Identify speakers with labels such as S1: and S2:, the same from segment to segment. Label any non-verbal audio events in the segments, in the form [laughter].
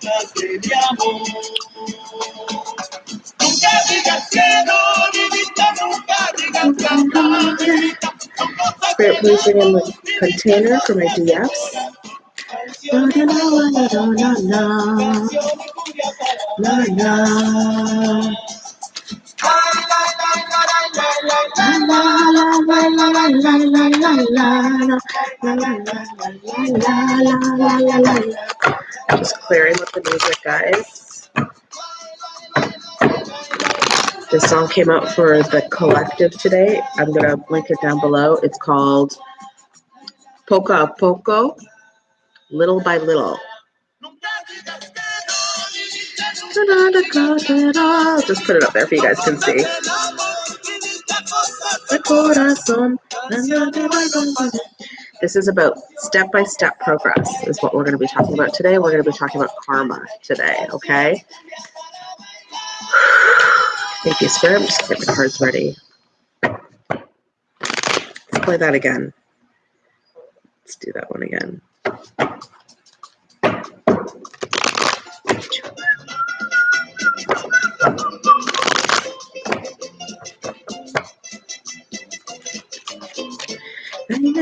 S1: cositas de amor. Nunca digas que no, nunca digas.
S2: Spirit, please bring in the container for my DFs. La. Just clearing with the music, guys. This song came out for the collective today. I'm gonna link it down below. It's called Poco a Poco, Little by Little. Just put it up there if you guys can see. This is about step by step progress, is what we're going to be talking about today. We're going to be talking about karma today, okay? Thank you, Spirit. I'm just get the cards ready. Let's play that again. Let's do that one again. We'll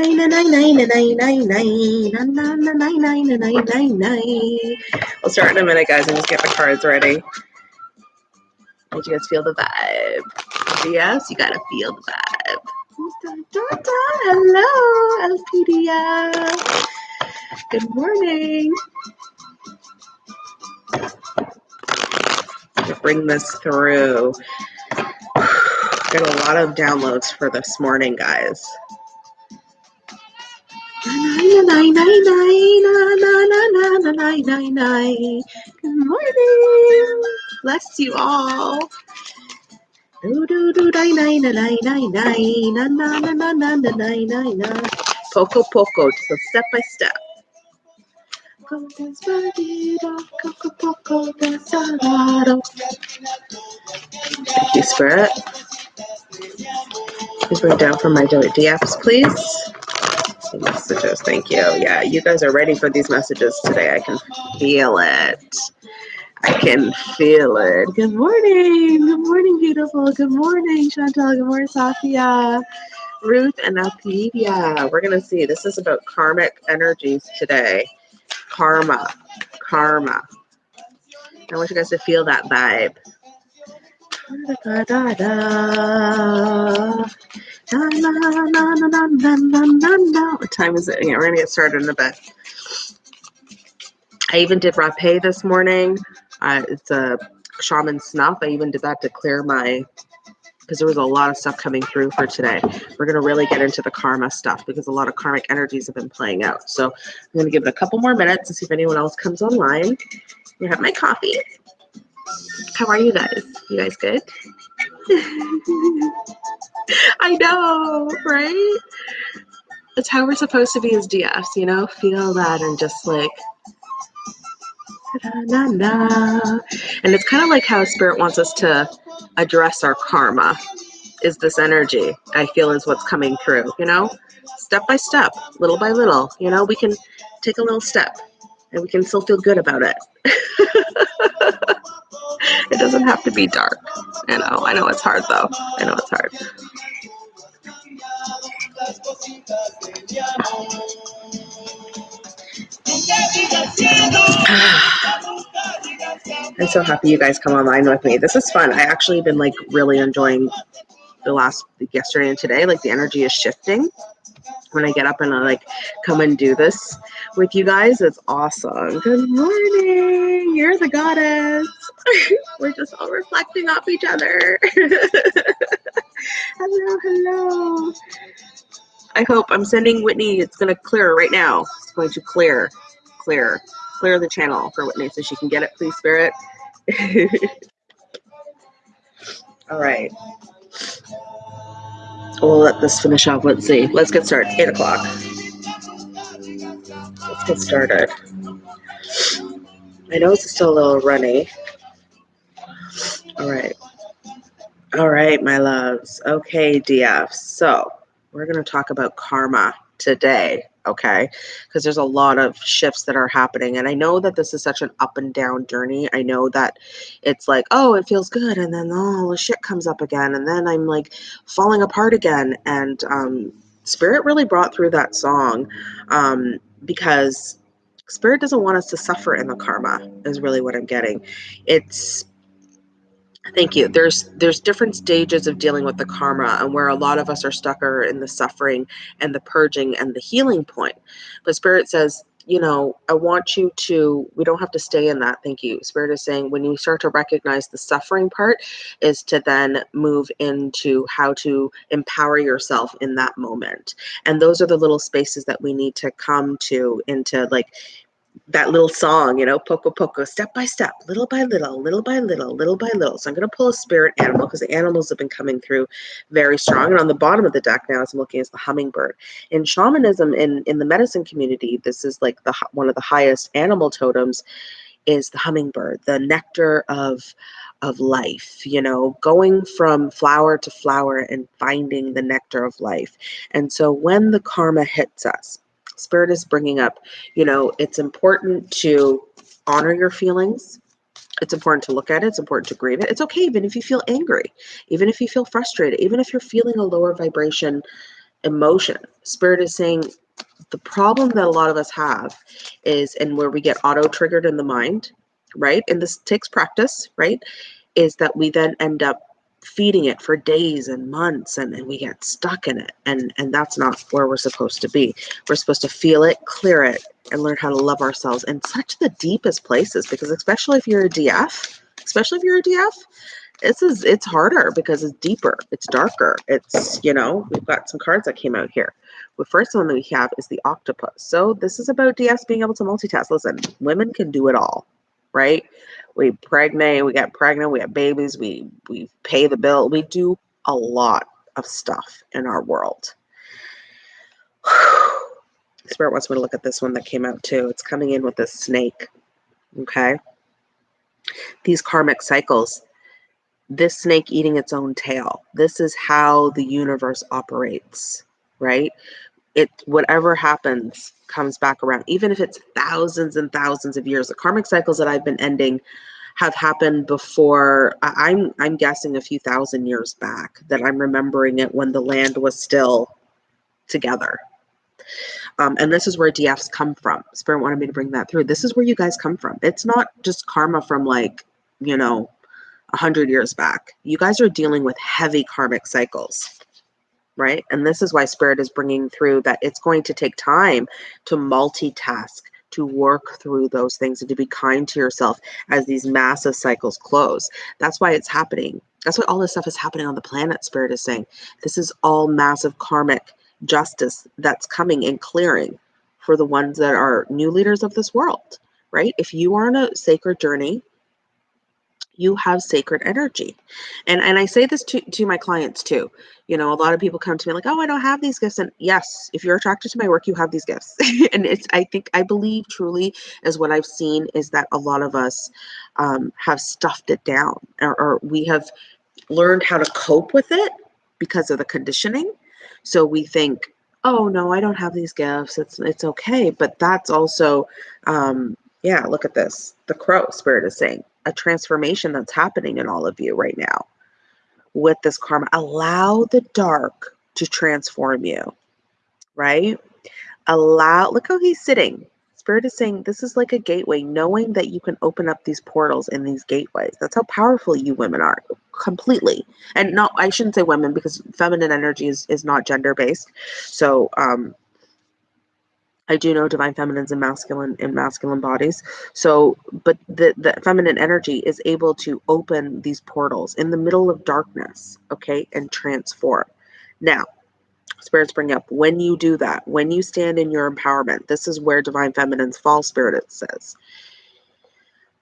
S2: start in a minute, guys, and just get the cards ready. Did you guys feel the vibe? Yes, you gotta feel the vibe. Hello, Elpidia. Good morning. Bring this through. Got a lot of downloads for this morning, guys. Good morning. Bless you all. Poco poco, so step by step. Thank you, Spirit. Please bring down from my daily apps, please. Messages, thank you. Yeah, you guys are ready for these messages today. I can feel it. I can feel it. Good morning. Good morning, beautiful. Good morning, Chantal. Good morning, Safia. Ruth and Elpidia. We're going to see. This is about karmic energies today. Karma. Karma. I want you guys to feel that vibe. Da, da, da, what time is it? Yeah, we're gonna get started in a bit. I even did rapé this morning. Uh, it's a shaman snuff. I even did that to clear my because there was a lot of stuff coming through for today. We're going to really get into the karma stuff because a lot of karmic energies have been playing out. So I'm going to give it a couple more minutes to see if anyone else comes online. I have my coffee. How are you guys? You guys good? [laughs] I know, right? That's how we're supposed to be as DFs, you know? Feel that and just like na, na. And it's kind of like how spirit wants us to address our karma is this energy I feel is what's coming through, you know? Step by step, little by little, you know, we can take a little step and we can still feel good about it. [laughs] it doesn't have to be dark. You know, I know it's hard though. I know it's hard. [sighs] I'm so happy you guys come online with me. This is fun. I actually been like really enjoying the last yesterday and today. Like the energy is shifting when I get up and I like come and do this with you guys. It's awesome. Good morning. You're the goddess. [laughs] We're just all reflecting off each other. [laughs] hello, hello. I hope I'm sending Whitney. It's going to clear right now. It's going to clear, clear, clear the channel for Whitney so she can get it, please, Spirit. [laughs] All right. We'll let this finish off. Let's see. Let's get started. Eight o'clock. Let's get started. I know it's still a little runny. All right. All right, my loves. Okay, DF. So we're going to talk about karma today okay? Because there's a lot of shifts that are happening and i know that this is such an up and down journey. I know that it's like oh it feels good and then all the shit comes up again and then i'm like falling apart again and um spirit really brought through that song um because spirit doesn't want us to suffer in the karma is really what i'm getting. It's Thank you. There's there's different stages of dealing with the karma and where a lot of us are stuck are in the suffering and the purging and the healing point. But spirit says, you know, I want you to we don't have to stay in that. Thank you. Spirit is saying when you start to recognize the suffering part is to then move into how to empower yourself in that moment. And those are the little spaces that we need to come to into like that little song, you know, poco poco, step by step, little by little, little by little, little by little. So I'm going to pull a spirit animal because the animals have been coming through very strong. And on the bottom of the deck now, as I'm looking, is the hummingbird. In shamanism, in in the medicine community, this is like the one of the highest animal totems, is the hummingbird, the nectar of of life. You know, going from flower to flower and finding the nectar of life. And so when the karma hits us Spirit is bringing up, you know, it's important to honor your feelings. It's important to look at it. It's important to grieve it. It's okay even if you feel angry, even if you feel frustrated, even if you're feeling a lower vibration emotion. Spirit is saying the problem that a lot of us have is, and where we get auto triggered in the mind, right? And this takes practice, right? Is that we then end up feeding it for days and months and, and we get stuck in it and and that's not where we're supposed to be. We're supposed to feel it clear it and learn how to love ourselves in such the deepest places because especially if you're a df especially if you're a df this is it's harder because it's deeper it's darker it's you know we've got some cards that came out here. The first one that we have is the octopus. So this is about dfs being able to multitask. Listen women can do it all right we pregnant, we get pregnant, we have babies, we we pay the bill. We do a lot of stuff in our world. [sighs] Spirit wants me to look at this one that came out too. It's coming in with this snake. Okay. These karmic cycles, this snake eating its own tail. This is how the universe operates, right? It whatever happens comes back around, even if it's thousands and thousands of years. The karmic cycles that I've been ending have happened before. I'm I'm guessing a few thousand years back. That I'm remembering it when the land was still together. Um, and this is where DFs come from. Spirit wanted me to bring that through. This is where you guys come from. It's not just karma from like, you know, a hundred years back. You guys are dealing with heavy karmic cycles right? And this is why Spirit is bringing through that it's going to take time to multitask, to work through those things, and to be kind to yourself as these massive cycles close. That's why it's happening. That's why all this stuff is happening on the planet, Spirit is saying. This is all massive karmic justice that's coming and clearing for the ones that are new leaders of this world, right? If you are on a sacred journey, you have sacred energy. And and I say this to, to my clients too. You know, a lot of people come to me like, oh, I don't have these gifts. And yes, if you're attracted to my work, you have these gifts. [laughs] and it's I think I believe truly as what I've seen is that a lot of us um, have stuffed it down or, or we have learned how to cope with it because of the conditioning. So we think, oh no, I don't have these gifts. It's it's okay. But that's also um, yeah, look at this. The crow spirit is saying a transformation that's happening in all of you right now with this karma. Allow the dark to transform you, right? Allow, look how he's sitting. Spirit is saying this is like a gateway, knowing that you can open up these portals in these gateways. That's how powerful you women are completely. And not, I shouldn't say women because feminine energy is, is not gender based. So, um, I do know divine feminines and masculine and masculine bodies. So, but the, the feminine energy is able to open these portals in the middle of darkness, okay, and transform. Now, spirits bring up when you do that, when you stand in your empowerment, this is where divine feminines fall, spirit it says.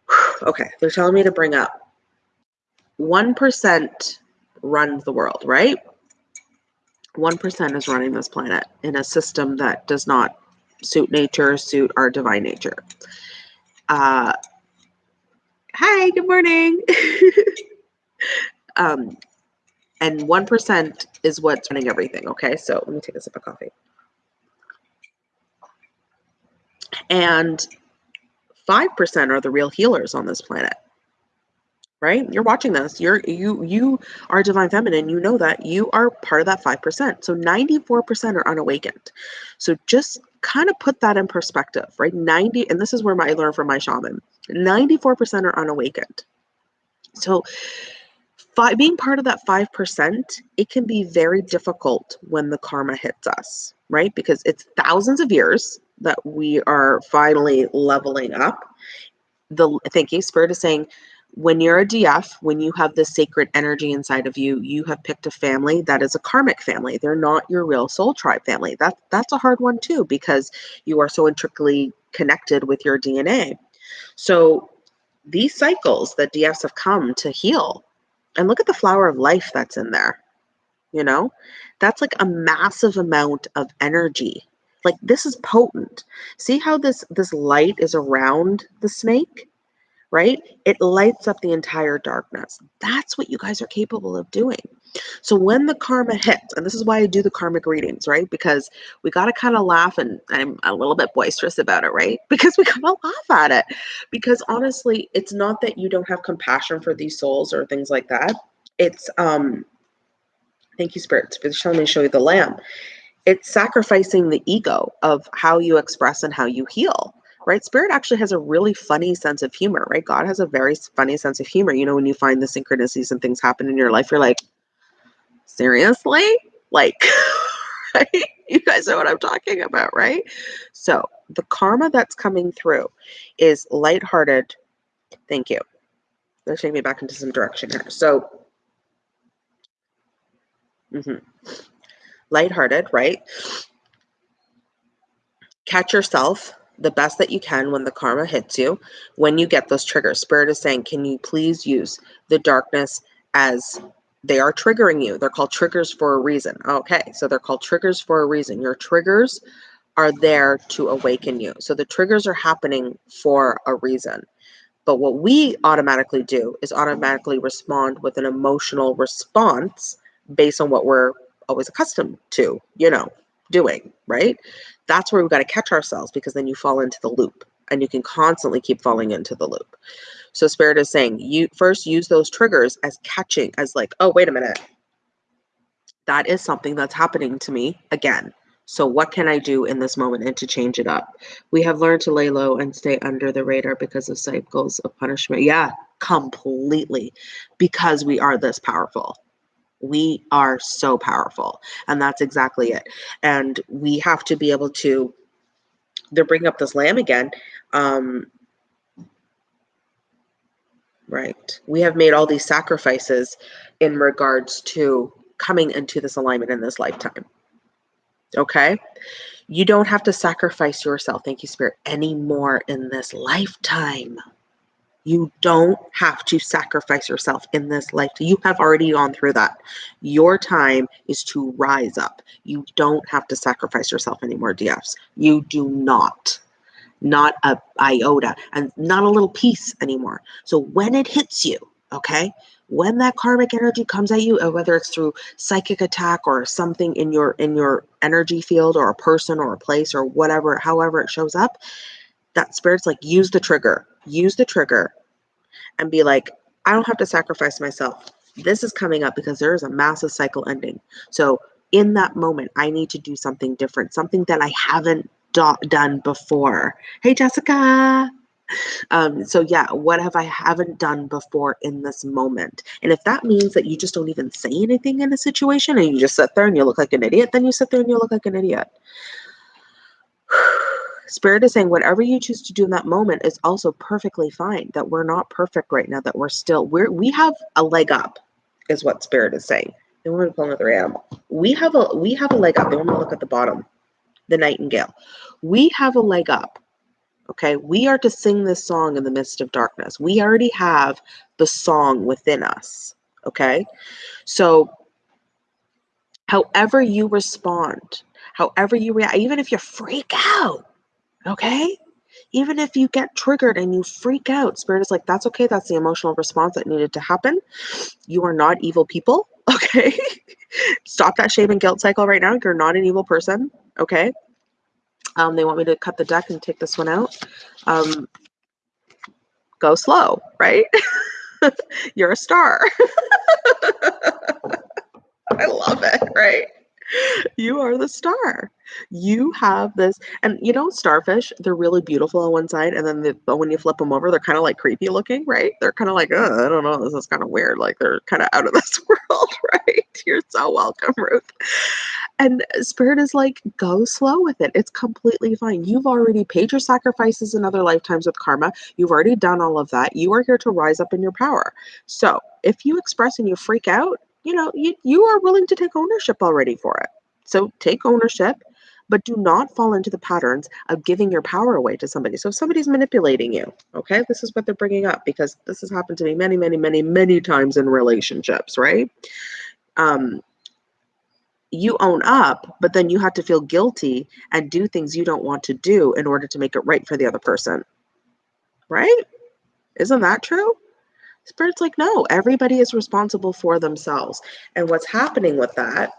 S2: [sighs] okay, they're telling me to bring up 1% runs the world, right? 1% is running this planet in a system that does not suit nature, suit our divine nature. Uh, hi, good morning. [laughs] um, and 1% is what's running everything. Okay, so let me take a sip of coffee. And 5% are the real healers on this planet. Right? You're watching this. You're you you are divine feminine. You know that. You are part of that 5%. So 94% are unawakened. So just kind of put that in perspective, right? 90 and this is where my, I learned from my shaman. 94% are unawakened. So five, being part of that 5%, it can be very difficult when the karma hits us, right? Because it's thousands of years that we are finally leveling up. The thank you, Spirit is saying, when you're a DF, when you have this sacred energy inside of you, you have picked a family that is a karmic family. They're not your real soul tribe family. That that's a hard one too because you are so intricately connected with your DNA. So these cycles that DFs have come to heal, and look at the flower of life that's in there. You know, that's like a massive amount of energy. Like this is potent. See how this this light is around the snake? Right? It lights up the entire darkness. That's what you guys are capable of doing. So when the karma hits, and this is why I do the karmic readings, right? Because we got to kind of laugh, and I'm a little bit boisterous about it, right? [laughs] Because we got to laugh at it. Because honestly, it's not that you don't have compassion for these souls or things like that. It's um, thank you, spirits, for showing me show you the lamb. It's sacrificing the ego of how you express and how you heal right? Spirit actually has a really funny sense of humor, right? God has a very funny sense of humor. You know, when you find the synchronicities and things happen in your life, you're like, seriously? Like, [laughs] right? You guys know what I'm talking about, right? So the karma that's coming through is lighthearted. Thank you. Let's take me back into some direction here. So, mm-hmm. lighthearted, right? Catch yourself the best that you can when the karma hits you, when you get those triggers. Spirit is saying, can you please use the darkness as they are triggering you? They're called triggers for a reason. Okay, so they're called triggers for a reason. Your triggers are there to awaken you. So the triggers are happening for a reason. But what we automatically do is automatically respond with an emotional response based on what we're always accustomed to, you know, doing, right? That's where we've got to catch ourselves because then you fall into the loop and you can constantly keep falling into the loop. So spirit is saying you first use those triggers as catching as like, oh, wait a minute. That is something that's happening to me again. So what can I do in this moment and to change it up? We have learned to lay low and stay under the radar because of cycles of punishment. Yeah, completely. Because we are this powerful. We are so powerful. And that's exactly it. And we have to be able to, they're bringing up this lamb again. Um, right. We have made all these sacrifices in regards to coming into this alignment in this lifetime. Okay. You don't have to sacrifice yourself, thank you, Spirit, anymore in this lifetime. You don't have to sacrifice yourself in this life. You have already gone through that. Your time is to rise up. You don't have to sacrifice yourself anymore, DFs. You do not. Not a iota and not a little piece anymore. So when it hits you, okay, when that karmic energy comes at you, uh, whether it's through psychic attack or something in your in your energy field or a person or a place or whatever, however it shows up, that spirit's like use the trigger use the trigger and be like, I don't have to sacrifice myself. This is coming up because there is a massive cycle ending. So in that moment, I need to do something different, something that I haven't do- done before. Hey, Jessica. Um, so yeah, what have I haven't done before in this moment? And if that means that you just don't even say anything in a situation and you just sit there and you look like an idiot, then you sit there and you look like an idiot. Spirit is saying whatever you choose to do in that moment is also perfectly fine. That we're not perfect right now. That we're still we're we have a leg up, is what Spirit is saying. They want to pull another animal. We have a we have a leg up. They want to look at the bottom, the nightingale. We have a leg up. Okay, we are to sing this song in the midst of darkness. We already have the song within us. Okay, so however you respond, however you react, even if you freak out, Okay? Even if you get triggered and you freak out, Spirit is like, that's okay. That's the emotional response that needed to happen. You are not evil people. [laughs] Okay? Stop that shame and guilt cycle right now. You're not an evil person. Okay? Um, they want me to cut the deck and take this one out. Um, go slow, right? [laughs] You're a star. [laughs] I love it, right? You are the star. You have this, and you know, starfish, they're really beautiful on one side, and then the, but when you flip them over, they're kind of like creepy looking, right? They're kind of like, oh, I don't know, this is kind of weird. Like they're kind of out of [laughs] this world, right? You're so welcome, Ruth. And spirit is like, go slow with it. It's completely fine. You've already paid your sacrifices in other lifetimes with karma. You've already done all of that. You are here to rise up in your power. So if you express and you freak out, you know, you, you are willing to take ownership already for it. So take ownership, but do not fall into the patterns of giving your power away to somebody. So if somebody's manipulating you, okay, this is what they're bringing up because this has happened to me many, many, many, many times in relationships, right? Um, you own up, but then you have to feel guilty and do things you don't want to do in order to make it right for the other person. Right? Isn't that true? Spirit's like, no, everybody is responsible for themselves. And what's happening with that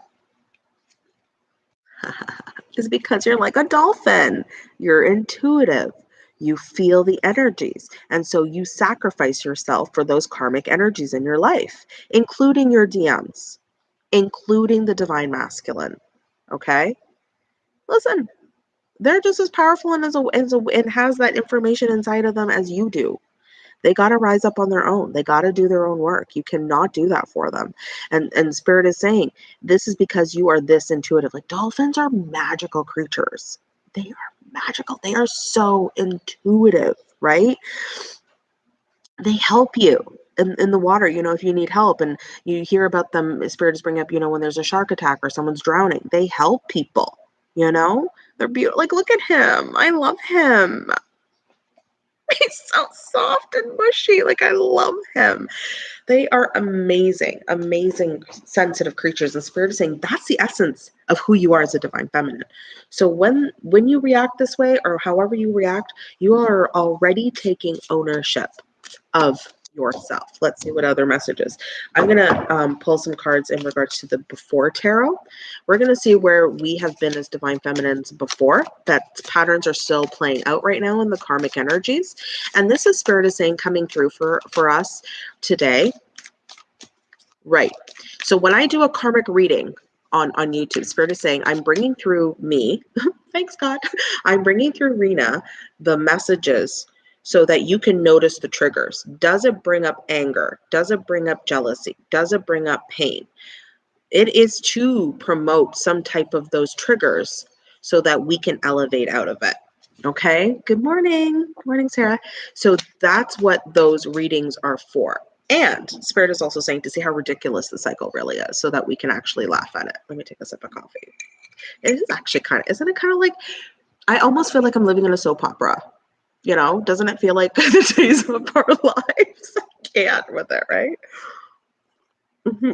S2: [laughs] is because you're like a dolphin. You're intuitive. You feel the energies. And so you sacrifice yourself for those karmic energies in your life, including your DMs, including the divine masculine. Okay? Listen, they're just as powerful and as a, as a, and has that information inside of them as you do. They got to rise up on their own. They got to do their own work. You cannot do that for them. And and spirit is saying, this is because you are this intuitive. Like dolphins are magical creatures. They are magical. They are so intuitive, right? They help you in, in the water, you know, if you need help and you hear about them, spirit spirits bring up, you know, when there's a shark attack or someone's drowning, they help people, you know, they're beautiful. Like, look at him. I love him. [laughs] He's so soft and mushy. Like I love him. They are amazing, amazing, sensitive creatures. And Spirit is saying that's the essence of who you are as a divine feminine. So when when you react this way, or however you react, you are already taking ownership of yourself. Let's see what other messages. I'm going to um, pull some cards in regards to the before tarot. We're going to see where we have been as divine feminines before, that patterns are still playing out right now in the karmic energies. And this is Spirit is saying coming through for, for us today. Right. So when I do a karmic reading, on on YouTube. Spirit is saying, I'm bringing through me. [laughs] Thanks, God. [laughs] I'm bringing through Rena the messages so that you can notice the triggers. Does it bring up anger? Does it bring up jealousy? Does it bring up pain? It is to promote some type of those triggers so that we can elevate out of it. Okay. Good morning. Good morning, Sarah. So that's what those readings are for. And Spirit is also saying to see how ridiculous the cycle really is so that we can actually laugh at it. Let me take a sip of coffee. It is actually kind of, isn't it kind of like, I almost feel like I'm living in a soap opera you know, doesn't it feel like [laughs] the days of our [laughs] lives? I can't with it, right? Mm-hmm.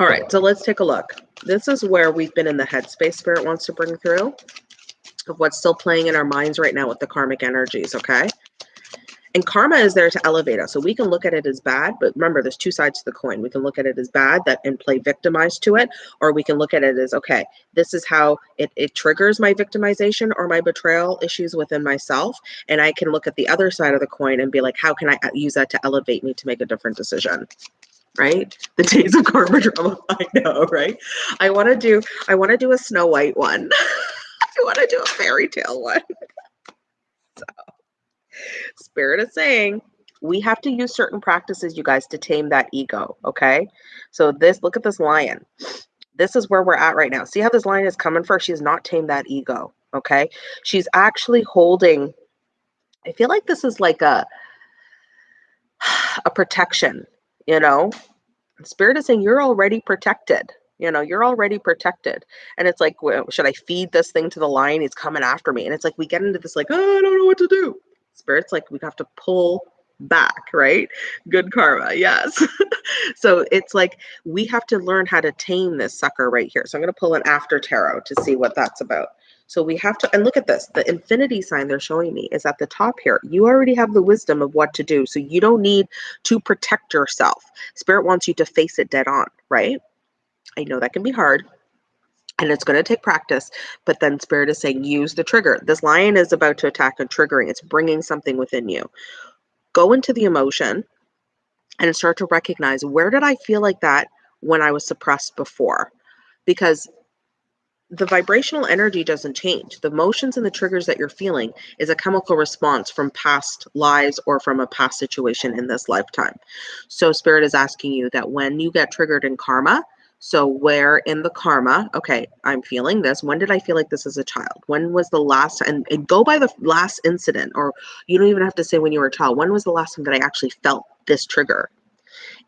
S2: All right, so let's take a look. This is where we've been in the headspace spirit wants to bring through of what's still playing in our minds right now with the karmic energies, okay? And karma is there to elevate us. So we can look at it as bad, but remember, there's two sides to the coin. We can look at it as bad that and play victimized to it, or we can look at it as okay, this is how it, it triggers my victimization or my betrayal issues within myself. And I can look at the other side of the coin and be like, how can I uh, use that to elevate me to make a different decision? right [laughs] the days of karma drama [laughs] i know right i want to do i want to do a snow white one [laughs] i want to do a fairy tale one Spirit is saying we have to use certain practices, you guys, to tame that ego. Okay. So, this look at this lion. This is where we're at right now. See how this lion is coming for? She's not tamed that ego. Okay. She's actually holding, I feel like this is like a, a protection, you know? Spirit is saying you're already protected. You know, you're already protected. And it's like, should I feed this thing to the lion? He's coming after me. And it's like, we get into this, like, oh, I don't know what to do spirits like we have to pull back, right? Good karma, yes. [laughs] so it's like we have to learn how to tame this sucker right here. So I'm going to pull an after tarot to see what that's about. So we have to, and look at this, the infinity sign they're showing me is at the top here. You already have the wisdom of what to do. So you don't need to protect yourself. Spirit wants you to face it dead on, right? I know that can be hard. And it's going to take practice but then spirit is saying use the trigger this lion is about to attack and triggering it's bringing something within you go into the emotion and start to recognize where did i feel like that when i was suppressed before because the vibrational energy doesn't change. The emotions and the triggers that you're feeling is a chemical response from past lives or from a past situation in this lifetime. So, Spirit is asking you that when you get triggered in karma, so, where in the karma, okay, I'm feeling this. When did I feel like this as a child? When was the last, and, and go by the last incident, or you don't even have to say when you were a child. When was the last time that I actually felt this trigger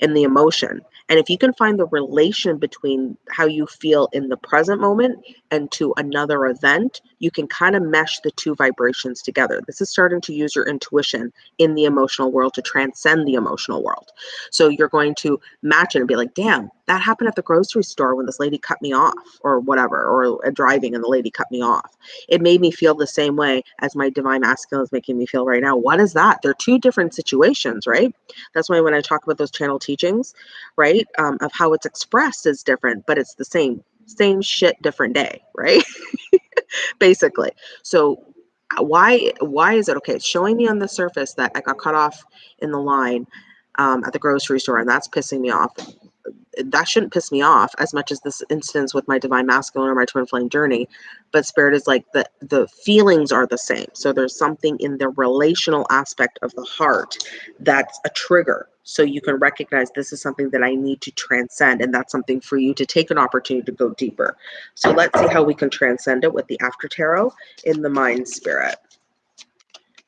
S2: in the emotion? And if you can find the relation between how you feel in the present moment and to another event, you can kind of mesh the two vibrations together. This is starting to use your intuition in the emotional world to transcend the emotional world. So you're going to match it and be like, damn, that happened at the grocery store when this lady cut me off, or whatever, or driving and the lady cut me off. It made me feel the same way as my divine masculine is making me feel right now. What is that? They're two different situations, right? That's why when I talk about those channel teachings, right? Um, of how it's expressed is different, but it's the same, same shit, different day, right? [laughs] Basically. So uh, why why is it okay? It's showing me on the surface that I got cut off in the line um, at the grocery store, and that's pissing me off that shouldn't piss me off as much as this instance with my divine masculine or my twin flame journey but spirit is like the the feelings are the same so there's something in the relational aspect of the heart that's a trigger so you can recognize this is something that i need to transcend and that's something for you to take an opportunity to go deeper so let's see how we can transcend it with the after tarot in the mind spirit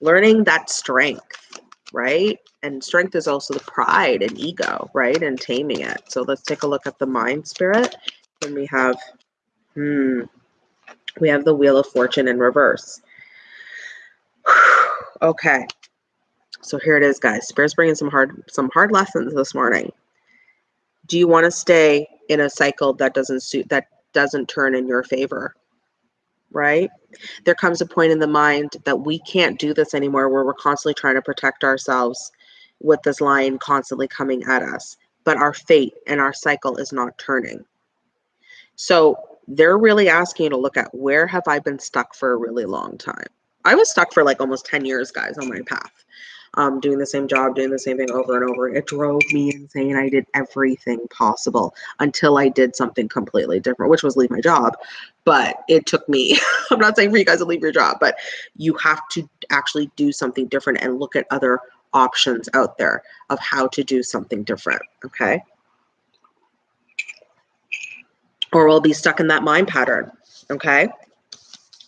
S2: learning that strength right and strength is also the pride and ego, right? And taming it. So let's take a look at the mind spirit. And we have, hmm, we have the wheel of fortune in reverse. [sighs] okay. So here it is, guys. Spirit's bringing some hard, some hard lessons this morning. Do you want to stay in a cycle that doesn't suit, that doesn't turn in your favor? Right? There comes a point in the mind that we can't do this anymore where we're constantly trying to protect ourselves with this lion constantly coming at us, but our fate and our cycle is not turning. So they're really asking you to look at where have I been stuck for a really long time? I was stuck for like almost 10 years, guys, on my path. Um, doing the same job, doing the same thing over and over. It drove me insane. I did everything possible until I did something completely different, which was leave my job. But it took me, [laughs] I'm not saying for you guys to leave your job, but you have to actually do something different and look at other options out there of how to do something different. Okay. Or we'll be stuck in that mind pattern. Okay.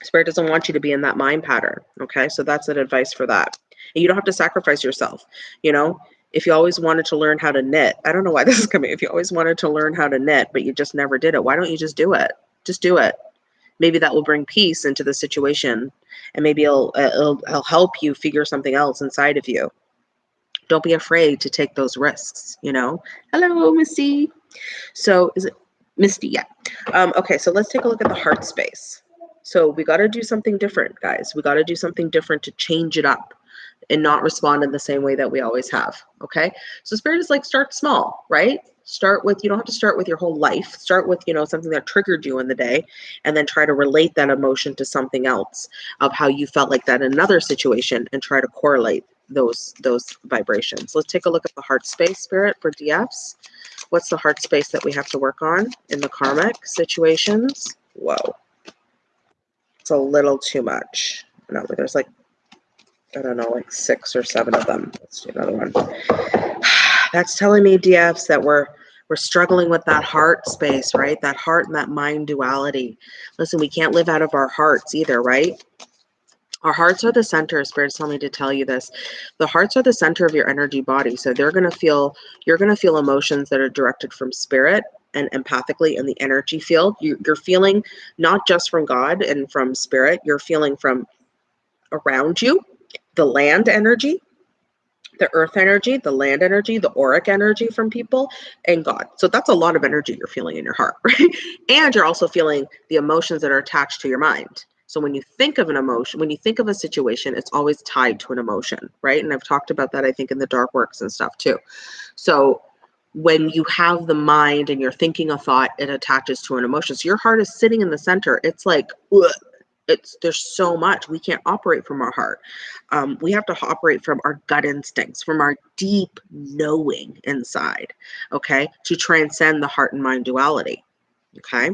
S2: Spirit doesn't want you to be in that mind pattern. Okay. So that's an advice for that. And you don't have to sacrifice yourself. You know, if you always wanted to learn how to knit, I don't know why this is coming. If you always wanted to learn how to knit, but you just never did it, why don't you just do it? Just do it. Maybe that will bring peace into the situation and maybe it'll, it'll, it'll help you figure something else inside of you don't be afraid to take those risks, you know? Hello, Misty. So is it Misty? Yeah. Um, okay, so let's take a look at the heart space. So we got to do something different, guys. We got to do something different to change it up and not respond in the same way that we always have. Okay. So spirit is like start small, right? Start with, you don't have to start with your whole life. Start with, you know, something that triggered you in the day and then try to relate that emotion to something else of how you felt like that in another situation and try to correlate those those vibrations. Let's take a look at the heart space spirit for DFs. What's the heart space that we have to work on in the karmic situations? Whoa. It's a little too much. No, there's like, I don't know, like six or seven of them. Let's do another one. [sighs] That's telling me DFs that we're we're struggling with that heart space, right? That heart and that mind duality. Listen, we can't live out of our hearts either, right? Our hearts are the center. Spirit's telling me to tell you this. The hearts are the center of your energy body. So they're to feel, you're to feel emotions that are directed from spirit and empathically in the energy field. You, you're feeling not just from God and from spirit, you're feeling from around you, the land energy, the earth energy, the land energy, the auric energy from people, and God. So that's a lot of energy you're feeling in your heart, [laughs] right? And you're also feeling the emotions that are attached to your mind. So when you think of an emotion, when you think of a situation, it's always tied to an emotion, right? And I've talked about that, I think, in the dark works and stuff too. So when you have the mind and you're thinking a thought, it attaches to an emotion. So your heart is sitting in the center. It's like, it's there's so much we can't operate from our heart. Um, we have to operate from our gut instincts from our deep knowing inside okay to transcend the heart and mind duality okay?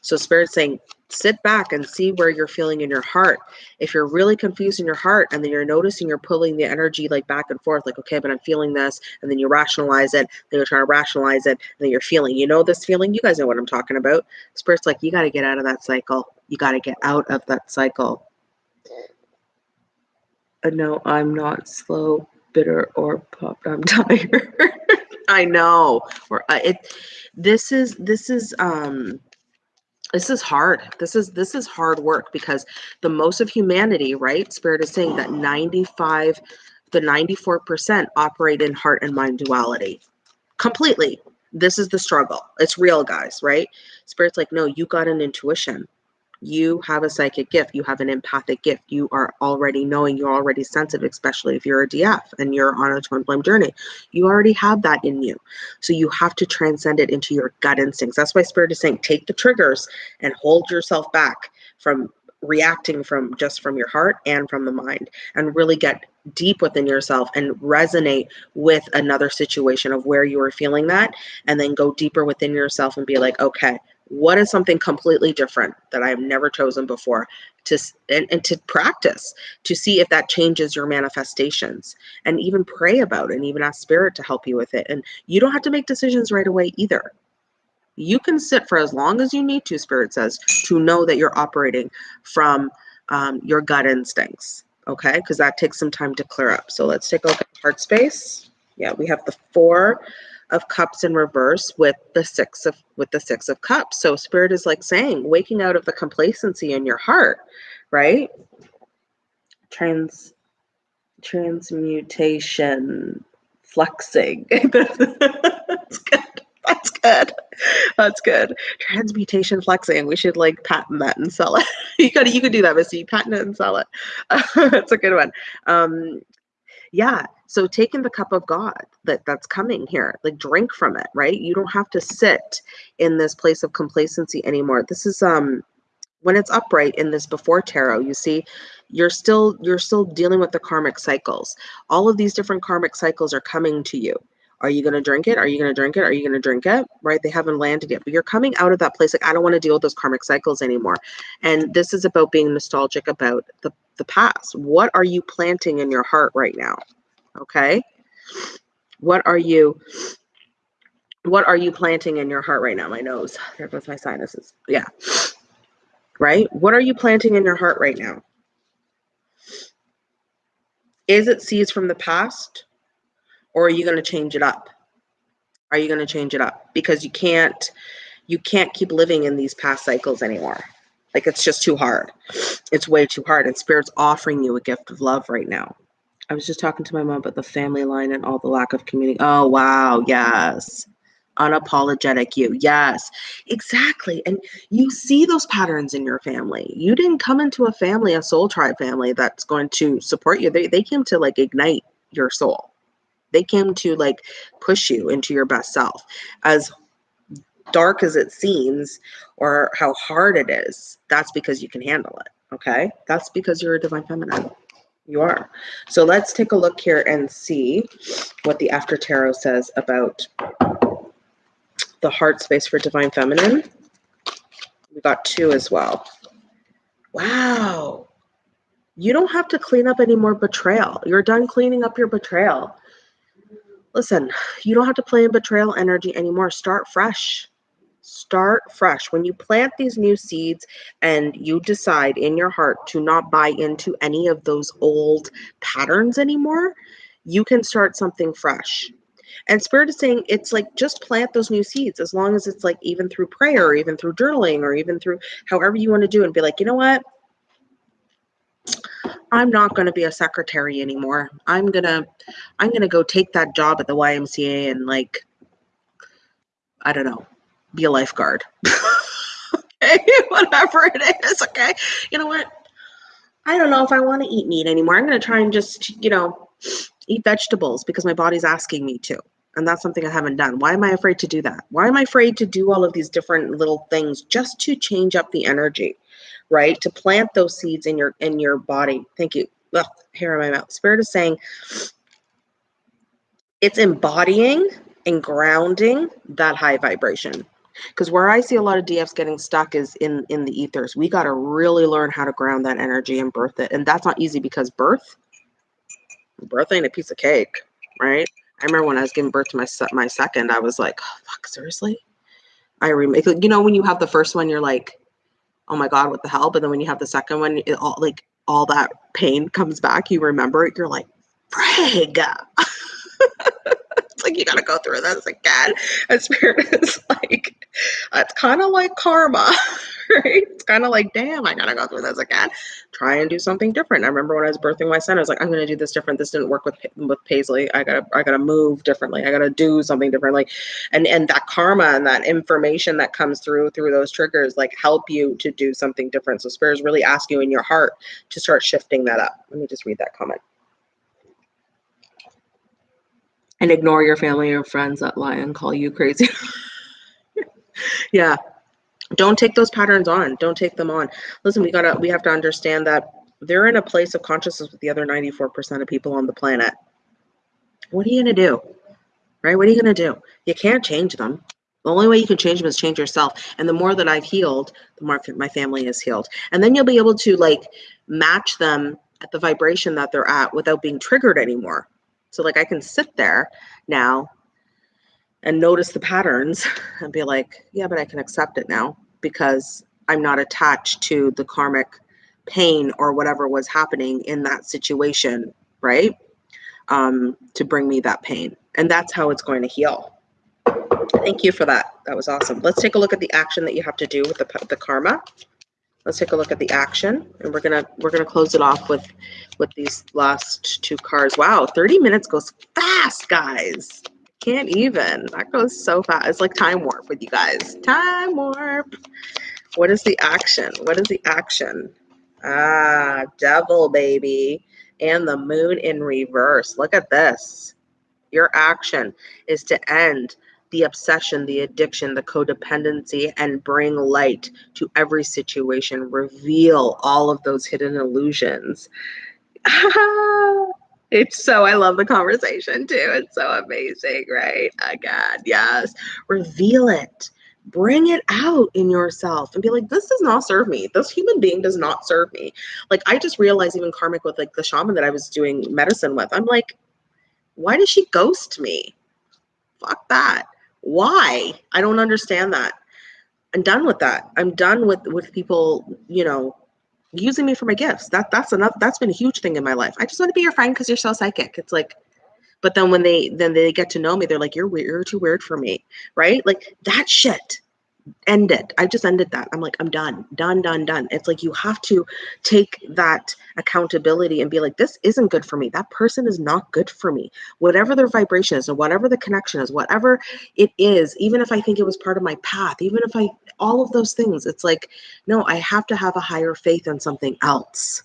S2: So spirit saying sit back and see where you're feeling in your heart. If you're really confused in your heart and then you're noticing you're pulling the energy like back and forth, like, okay, but I'm feeling this, and then you rationalize it, then you're trying to rationalize it, and then you're feeling, you know, this feeling, you guys know what I'm talking about. Spirit's like, you got to get out of that cycle. You got to get out of that cycle. Uh, no, I'm not slow, bitter, or popped. I'm [laughs] tired. I know. Or uh, it. This is this is um this is hard. This is this is hard work because the most of humanity right? Spirit is saying that 95 the 94% operate in heart and mind duality completely. This is the struggle. It's real guys right? Spirit's like no you got an intuition you have a psychic gift, you have an empathic gift, you are already knowing, you're already sensitive, especially if you're a DF and you're on a twin flame journey. You already have that in you. So you have to transcend it into your gut instincts. That's why Spirit is saying take the triggers and hold yourself back from reacting from just from your heart and from the mind and really get deep within yourself and resonate with another situation of where you are feeling that and then go deeper within yourself and be like okay what is something completely different that I've never chosen before to and, and to practice to see if that changes your manifestations and even pray about it and even ask spirit to help you with it. And you don't have to make decisions right away either. You can sit for as long as you need to, spirit says, to know that you're operating from um, your gut instincts. Okay, because that takes some time to clear up. So let's take a look at heart space. Yeah, we have the four of cups in reverse with the six of with the six of cups. So spirit is like saying waking out of the complacency in your heart right? Trans transmutation flexing. [laughs] That's good. That's good. That's good. Transmutation flexing. We should like patent that and sell it. [laughs] You could you could do that missy patent it and sell it. [laughs] That's a good one. Um yeah so taking the cup of God that that's coming here, like drink from it, right? You don't have to sit in this place of complacency anymore. This is um when it's upright in this before tarot, you see, you're still you're still dealing with the karmic cycles. All of these different karmic cycles are coming to you. Are you going to drink it? Are you going to drink it? Are you going to drink it? Right? They haven't landed yet, but you're coming out of that place like I don't want to deal with those karmic cycles anymore. And this is about being nostalgic about the the past. What are you planting in your heart right now? Okay. What are you what are you planting in your heart right now? My nose. There goes my sinuses. Yeah. Right? What are you planting in your heart right now? Is it seeds from the past? Or are you going to change it up? Are you going to change it up? Because you can't you can't keep living in these past cycles anymore. Like it's just too hard. It's way too hard. And spirit's offering you a gift of love right now. I was just talking to my mom about the family line and all the lack of community. Oh, wow. Yes. Unapologetic you. Yes, exactly. And you see those patterns in your family. You didn't come into a family, a soul tribe family that's going to support you. They, they came to like ignite your soul. They came to like push you into your best self. As dark as it seems or how hard it is, that's because you can handle it. Okay. That's because you're a divine feminine. You are. So let's take a look here and see what the After Tarot says about the heart space for Divine Feminine. We got two as well. Wow. You don't have to clean up any more betrayal. You're done cleaning up your betrayal. Listen, you don't have to play in betrayal energy anymore. Start fresh start fresh. When you plant these new seeds and you decide in your heart to not buy into any of those old patterns anymore, you can start something fresh. And Spirit is saying it's like just plant those new seeds as long as it's like even through prayer or even through journaling or even through however you want to do and be like, you know what? I'm not going to be a secretary anymore. I'm going to I'm going to go take that job at the YMCA and like I don't know, be a lifeguard. [laughs] okay, [laughs] whatever it is. Okay, you know what? I don't know if I want to eat meat anymore. I'm going to try and just, you know, eat vegetables because my body's asking me to. And that's something I haven't done. Why am I afraid to do that? Why am I afraid to do all of these different little things just to change up the energy, right? To plant those seeds in your in your body. Thank you. Ugh, hair in my mouth. Spirit is saying it's embodying and grounding that high vibration because where i see a lot of dfs getting stuck is in in the ethers. We got to really learn how to ground that energy and birth it and that's not easy because birth birth ain't a piece of cake right? I remember when i was giving birth to my my second i was like oh, fuck seriously? I remember you know when you have the first one you're like oh my god what the hell? But then when you have the second one it all like all that pain comes back you remember it you're like frig! [laughs] It's like you gotta go through this again. And spirit is like, [laughs] it's kind of like karma, [laughs] right? It's kind of like, damn, I gotta go through this again. Try and do something different. I remember when I was birthing my son, I was like, I'm gonna do this different. This didn't work with with Paisley. I gotta I gotta move differently. I gotta do something differently. And and that karma and that information that comes through through those triggers like help you to do something different. So spirit is really ask you in your heart to start shifting that up. Let me just read that comment. and ignore your family or friends that lie and call you crazy. [laughs] yeah. Don't take those patterns on. Don't take them on. Listen, we gotta we have to understand that they're in a place of consciousness with the other 94% of people on the planet. What are you gonna do? Right? What are you gonna do? You can't change them. The only way you can change them is change yourself. And the more that I've healed, the more my family is healed. And then you'll be able to like match them at the vibration that they're at without being triggered anymore. So like I can sit there now and notice the patterns and be like, yeah, but I can accept it now because I'm not attached to the karmic pain or whatever was happening in that situation, right? Um, to bring me that pain. And that's how it's going to heal. Thank you for that. That was awesome. Let's take a look at the action that you have to do with the, the karma. Let's take a look at the action and we're gonna we're gonna close it off with with these last two cards. Wow, 30 minutes goes fast, guys. Can't even. That goes so fast. It's like time warp with you guys. Time warp. What is the action? What is the action? Ah, devil baby. And the moon in reverse. Look at this. Your action is to end the obsession, the addiction, the codependency, and bring light to every situation. Reveal all of those hidden illusions. [laughs] it's so, I love the conversation too. It's so amazing, right? Oh, God, yes. Reveal it. Bring it out in yourself and be like, this does not serve me. This human being does not serve me. Like, I just realized, even karmic with like the shaman that I was doing medicine with, I'm like, why does she ghost me? Fuck that why? I don't understand that. I'm done with that. I'm done with with people, you know, using me for my gifts. That that's enough. That's been a huge thing in my life. I just want to be your friend because you're so psychic. It's like, but then when they then they get to know me, they're like, you're weird. You're too weird for me, right? Like that shit ended. I just ended that. I'm like, I'm done, done, done, done. It's like you have to take that accountability and be like, this isn't good for me. That person is not good for me. Whatever their vibration is, or whatever the connection is, whatever it is, even if I think it was part of my path, even if I, all of those things, it's like, no, I have to have a higher faith in something else.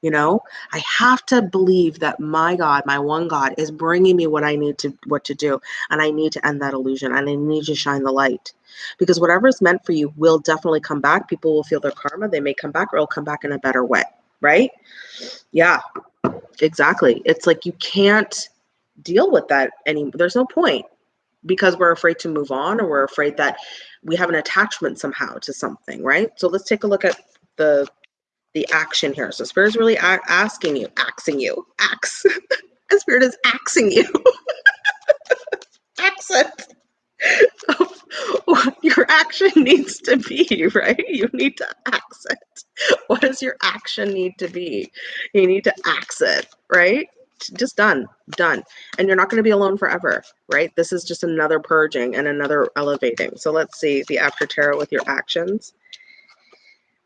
S2: You know, I have to believe that my God, my one God, is bringing me what I need to, what to do, and I need to end that illusion, and I need to shine the light because whatever is meant for you will definitely come back. People will feel their karma. They may come back or it'll come back in a better way. Right? Yeah, exactly. It's like you can't deal with that anymore. There's no point because we're afraid to move on or we're afraid that we have an attachment somehow to something. Right? So let's take a look at the the action here. So spirit is really a- asking you, axing you, axe. [laughs] spirit is axing you. [laughs] Accent what [laughs] your action needs to be, right? You need to accent. What does your action need to be? You need to accent, right? Just done, done. And you're not going to be alone forever, right? This is just another purging and another elevating. So let's see the after tarot with your actions.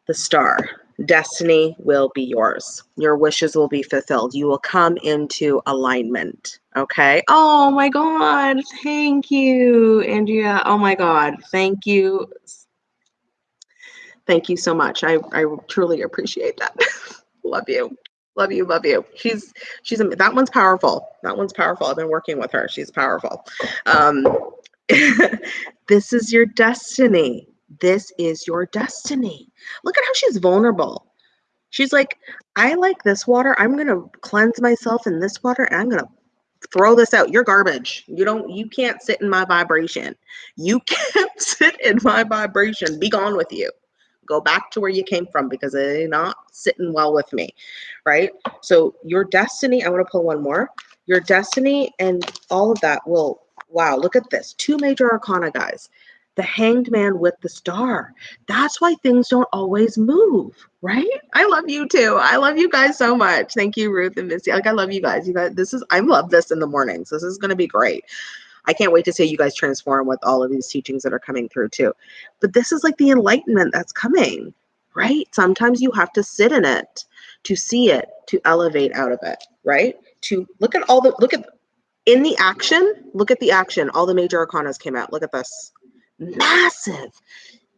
S2: The star destiny will be yours. Your wishes will be fulfilled. You will come into alignment. Okay. Oh my God. Thank you, Andrea. Oh my God. Thank you. Thank you so much. I, I truly appreciate that. [laughs] Love you. love you, love you. She's she's that one's powerful. That one's powerful. I've been working with her. She's powerful. Um, [laughs] this is your destiny. This is your destiny. Look at how she's vulnerable. She's like, I like this water. I'm gonna cleanse myself in this water, and I'm gonna throw this out. You're garbage. You don't. You can't sit in my vibration. You [laughs] can't sit in my vibration. Be gone with you go back to where you came from because they're not sitting well with me, right? So your destiny, I want to pull one more. Your destiny and all of that will, wow, look at this. Two major arcana, guys. The hanged man with the star. That's why things don't always move, right? I love you too. I love you guys so much. Thank you, Ruth and Missy. Like I love you guys. You guys, this is I love this in the mornings. This is gonna be great. I can't wait to see you guys transform with all of these teachings that are coming through too. But this is like the enlightenment that's coming, right? Sometimes you have to sit in it to see it, to elevate out of it, right? To look at all the, look at, in the action, look at the action. All the major arcanas came out. Look at this. Massive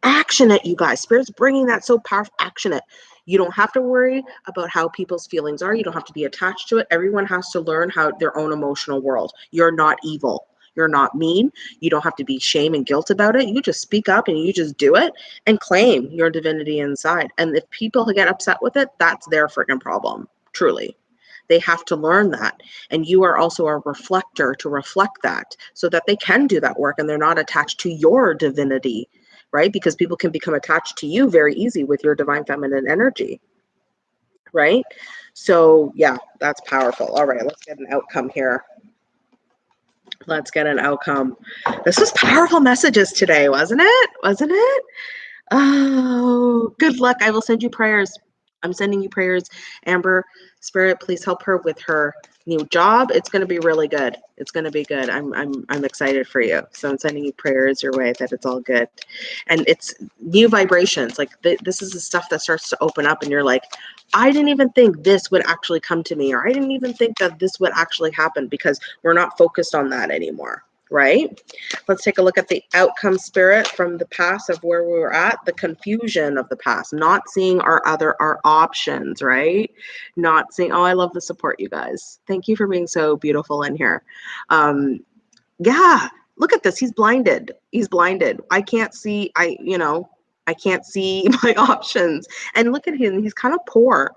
S2: action at you guys. Spirit's bringing that so powerful action at You don't have to worry about how people's feelings are. You don't have to be attached to it. Everyone has to learn how their own emotional world. You're not evil. You're not mean. You don't have to be shame and guilt about it. You just speak up and you just do it and claim your divinity inside. And if people get upset with it, that's their freaking problem, truly. They have to learn that. And you are also a reflector to reflect that so that they can do that work and they're not attached to your divinity, right? Because people can become attached to you very easy with your divine feminine energy, right? So, yeah, that's powerful. All right, let's get an outcome here. Let's get an outcome. This was powerful messages today, wasn't it? Wasn't it? Oh, good luck. I will send you prayers. I'm sending you prayers. Amber, Spirit, please help her with her new job. It's going to be really good. It's going to be good. I'm I'm I'm excited for you. So I'm sending you prayers your way that it's all good. And it's new vibrations. Like th- this is the stuff that starts to open up and you're like, I didn't even think this would actually come to me, or I didn't even think that this would actually happen because we're not focused on that anymore, right? Let's take a look at the outcome spirit from the past of where we were at, the confusion of the past, not seeing our other our options, right? Not seeing, oh, I love the support, you guys. Thank you for being so beautiful in here. Um, yeah, look at this. He's blinded. He's blinded. I can't see, I, you know, I can't see [laughs] my options. And look at him, he's kind of poor,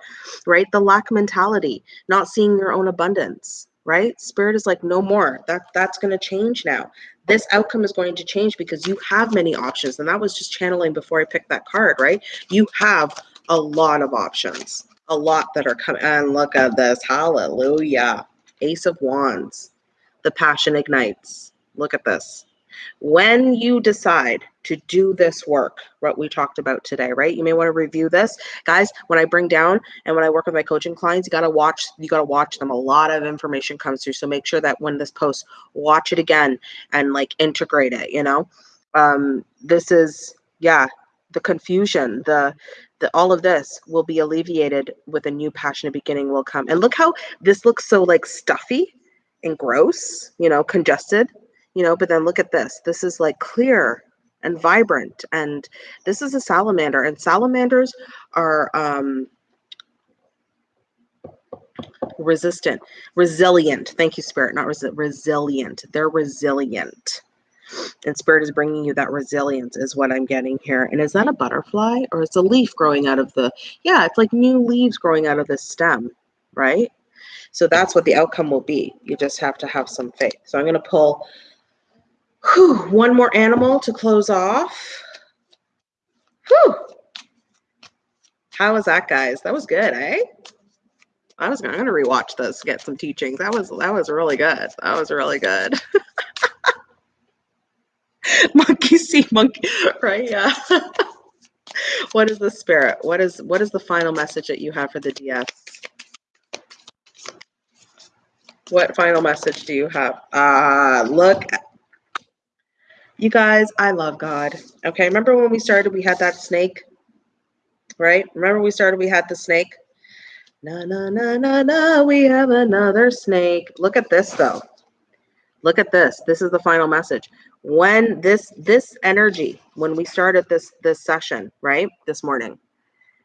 S2: right? The lack mentality, not seeing your own abundance, right? Spirit is like, no more. That that's going to change now. This outcome is going to change because you have many options. And that was just channeling before I picked that card, right? You have a lot of options, a lot that are coming. And look at this. Hallelujah. Ace of Wands. The passion ignites. Look at this when you decide to do this work, what we talked about today, right? You may want to review this. Guys, when I bring down and when I work with my coaching clients, you got to watch, you got to watch them. A lot of information comes through. So make sure that when this post, watch it again and like integrate it, you know? Um, this is, yeah, the confusion, the, the, all of this will be alleviated with a new passionate beginning will come. And look how this looks so like stuffy and gross, you know, congested you know but then look at this this is like clear and vibrant and this is a salamander and salamanders are um resistant resilient. Thank you spirit. Not resi- resilient. They're resilient. And spirit is bringing you that resilience is what i'm getting here. And is that a butterfly or it's a leaf growing out of the yeah it's like new leaves growing out of the stem right? So that's what the outcome will be. You just have to have some faith. So i'm going to pull Whew, one more animal to close off. Whew. How was that, guys? That was good, eh? I was I'm gonna rewatch this, get some teachings. That was that was really good. That was really good. [laughs] monkey see monkey, right? Yeah. [laughs] what is the spirit? What is what is the final message that you have for the DS? What final message do you have? Uh, look you guys, I love God. Okay, remember when we started, we had that snake, right? Remember we started, we had the snake. Na na na na na, we have another snake. Look at this though. Look at this. This is the final message. When this this energy, when we started this this session, right? This morning,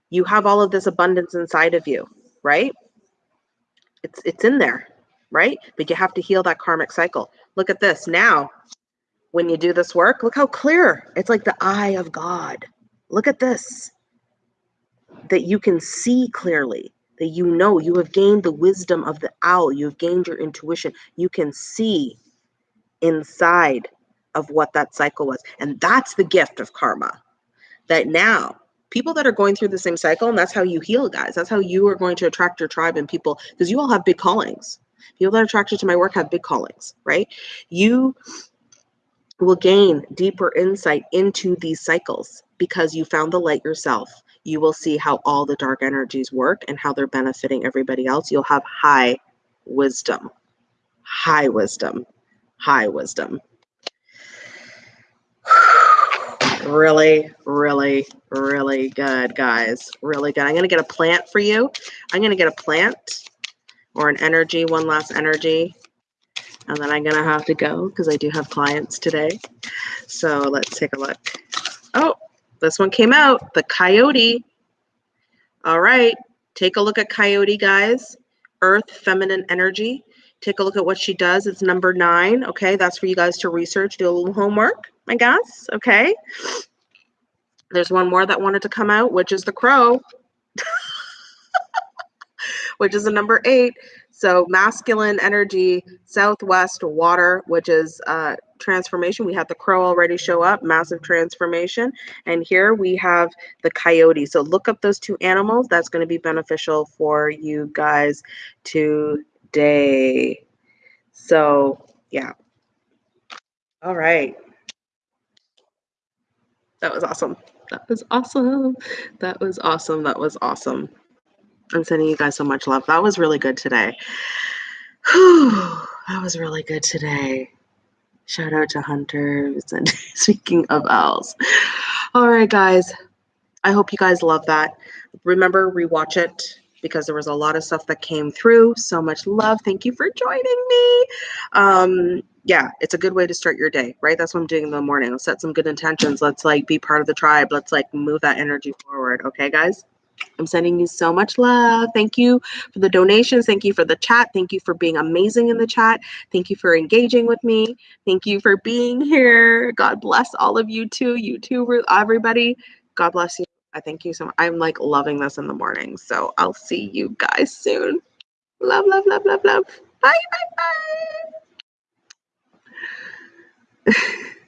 S2: you have all of this abundance inside of you, right? It's it's in there, right? But you have to heal that karmic cycle. Look at this. Now, when you do this work, look how clear. It's like the eye of God. Look at this. That you can see clearly, that you know you have gained the wisdom of the owl, you have gained your intuition. You can see inside of what that cycle was. And that's the gift of karma. That now people that are going through the same cycle, and that's how you heal, guys. That's how you are going to attract your tribe and people, because you all have big callings. People that are attracted to my work have big callings, right? You will gain deeper insight into these cycles because you found the light yourself. You will see how all the dark energies work and how they're benefiting everybody else. You'll have high wisdom, high wisdom, high wisdom. [sighs] really, really, really good, guys. Really good. I'm going to get a plant for you. I'm going to get a plant or an energy, one last energy. And then I'm to have to go because I do have clients today. So let's take a look. Oh, this one came out. The coyote. All right. Take a look at coyote, guys. Earth, feminine energy. Take a look at what she does. It's number nine. Okay. That's for you guys to research, do a little homework. I guess. Okay. There's one more that wanted to come out, which is the crow, [laughs] which is a number eight. So masculine energy, southwest water, which is uh, transformation. We have the crow already show up, massive transformation. And here we have the coyote. So look up those two animals. That's going to be beneficial for you guys today. So yeah. All right. That was awesome. That was awesome. That was awesome. That was awesome. I'm sending you guys so much love. That was really good today. Whew, that was really good today. Shout out to Hunters and [laughs] speaking of owls. All right, guys. I hope you guys love that. Remember, rewatch it because there was a lot of stuff that came through. So much love. Thank you for joining me. Um, yeah, it's a good way to start your day, right? That's what I'm doing in the morning. Let's set some good intentions. Let's like be part of the tribe. Let's like move that energy forward. Okay, guys? I'm sending you so much love. Thank you for the donations. Thank you for the chat. Thank you for being amazing in the chat. Thank you for engaging with me. Thank you for being here. God bless all of you too. You too, everybody. God bless you. I thank you so much. I'm like loving this in the morning. So I'll see you guys soon. Love, love, love, love, love. Bye, bye, bye. [laughs]